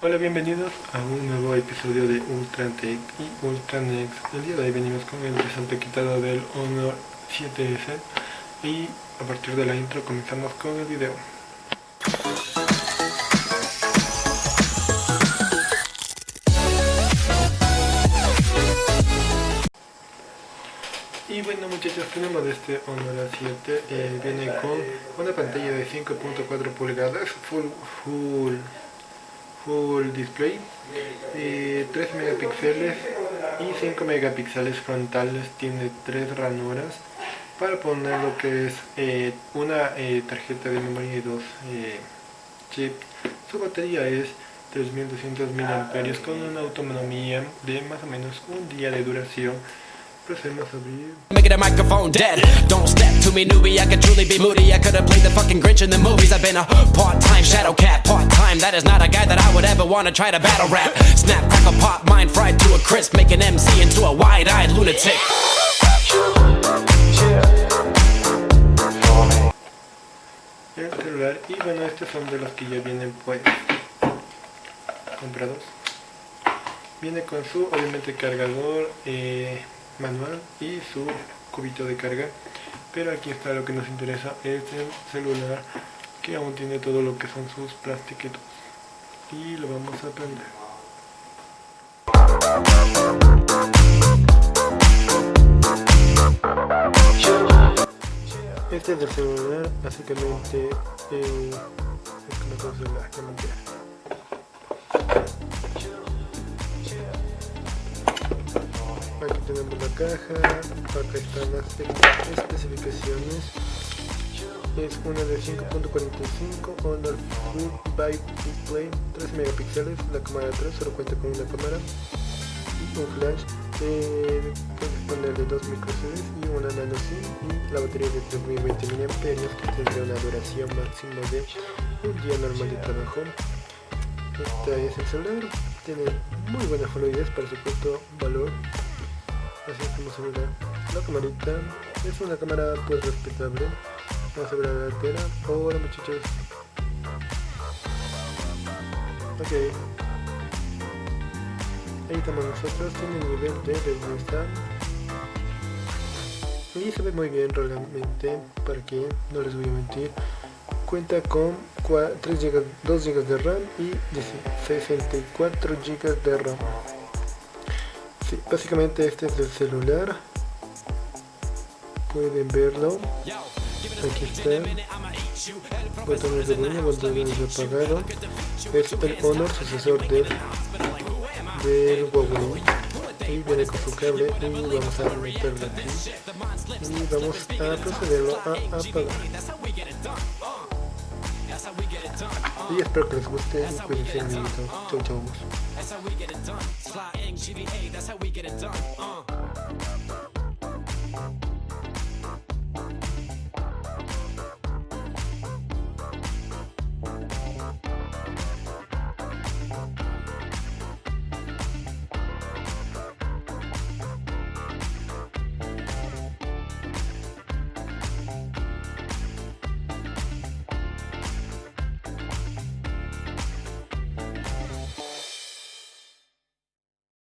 Hola, bienvenidos a un nuevo episodio de Ultra Tech y Ultra Next. El día de hoy venimos con el resalto quitado del Honor 7S y a partir de la intro comenzamos con el video. Y bueno muchachos, tenemos este Honor 7, eh, viene con una pantalla de 5.4 pulgadas, full, full, full display, eh, 3 megapíxeles y 5 megapíxeles frontales, tiene 3 ranuras para poner lo que es eh, una eh, tarjeta de memoria y dos eh, chips. Su batería es 3200 mAh con una autonomía de más o menos un día de duración Procedemos a microphone dead. Don't step to me, newbie. I could truly be moody. I could have played the fucking Grinch in the movies. I've been a part-time shadow cat, part-time. That is not a guy that I would ever want to try to battle rap. Snap, crackle, pop, mind fried to a crisp. Make an MC into a wide-eyed lunatic. El y bueno estos son de los que ya vienen pues comprados. Viene con su obviamente cargador. Eh, manual y su cubito de carga. Pero aquí está lo que nos interesa es el celular que aún tiene todo lo que son sus plastiquitos. Y lo vamos a prender. Este es el celular básicamente eh, es la tenemos la caja, acá están las especificaciones. Es una de 5.45 Honor Full by Display 3 megapíxeles, la cámara 3 solo cuenta con una cámara. Y un flash eh, puedes ponerle dos micro y una nano SIM y la batería de 3020 mAh que tendrá una duración máxima de un día normal de trabajo. Este es el celular, tiene muy buena fluidez para su punto ve la camarita es una cámara pues respetable. A ver la delantera hola muchachos. Ok. Ahí estamos nosotros tiene el nivel de resolución y se ve muy bien realmente. Para que no les voy a mentir. Cuenta con 3 GB, 2 GB de RAM y 64 GB de Básicamente este es el celular. Pueden verlo. Aquí está. Botones de volumen, botones de apagado. Es el Honor sucesor del, del Huawei. Y viene con su cable. Y vamos a meterlo aquí. Y vamos a procederlo a apagar. Y espero que les guste y cuídense minuto chau chau that's how we get it done. Flying GVA, that's how we get it done. Uh.